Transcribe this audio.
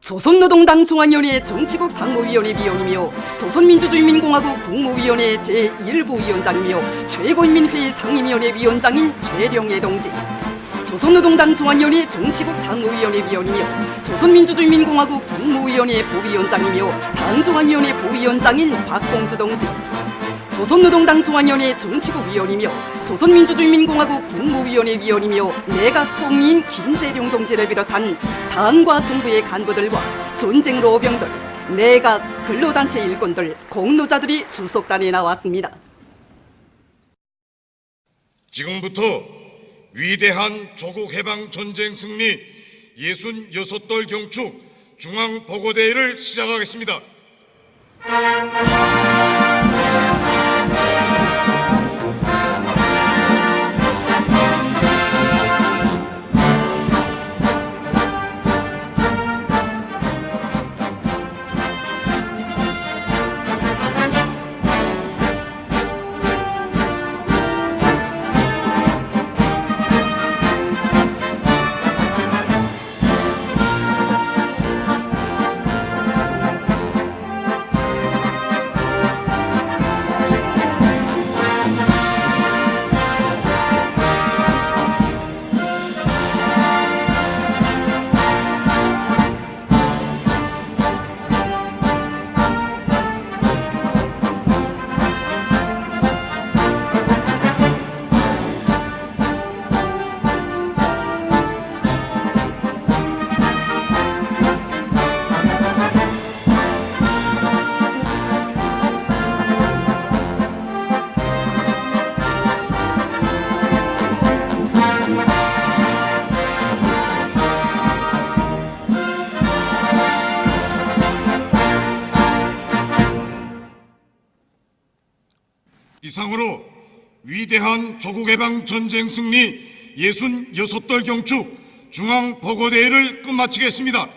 조선노동당 중앙위원회 정치국 상무위원회 위원이며 조선민주주의민공화국 국무위원회 제1부위원장이며 최고인민회의 상임위원회 위원장인 최령애 동지 조선노동당 중앙위원회 정치국 상무위원회 위원이며 조선민주주의민공화국 국무위원회 부위원장이며 당중앙위원회 부위원장인 박공주 동지 조선노동당 중앙위원회 정치국 위원이며 조선민주주의민공화국 국무위원회 위원이며 내각 총리인 김재룡 동지를 비롯한 당과 정부의 간부들과 전쟁 로병들, 내각 근로단체 일꾼들, 공로자들이 주석단에 나왔습니다. 지금부터 위대한 조국 해방 전쟁 승리 66돌 경축 중앙 보고대회를 시작하겠습니다. 이상으로 위대한 조국 해방 전쟁 승리 66돌 경축 중앙 보고대회를 끝마치겠습니다.